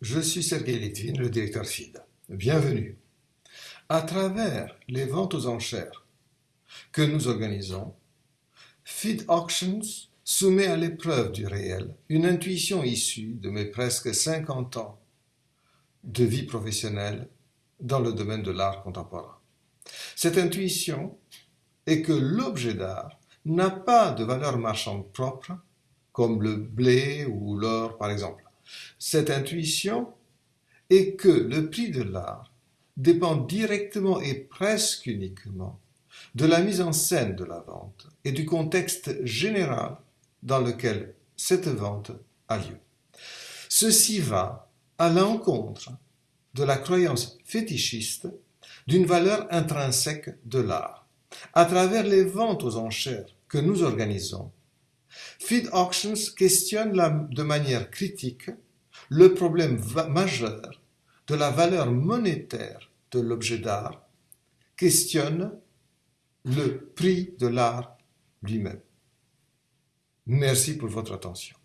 je suis Sergei Litvin, le directeur FID. Bienvenue. À travers les ventes aux enchères que nous organisons, FID Auctions soumet à l'épreuve du réel une intuition issue de mes presque 50 ans de vie professionnelle dans le domaine de l'art contemporain. Cette intuition est que l'objet d'art n'a pas de valeur marchande propre, comme le blé ou l'or par exemple. Cette intuition est que le prix de l'art dépend directement et presque uniquement de la mise en scène de la vente et du contexte général dans lequel cette vente a lieu. Ceci va à l'encontre de la croyance fétichiste d'une valeur intrinsèque de l'art. À travers les ventes aux enchères que nous organisons, Feed Auctions questionne de manière critique le problème majeur de la valeur monétaire de l'objet d'art, questionne le prix de l'art lui-même. Merci pour votre attention.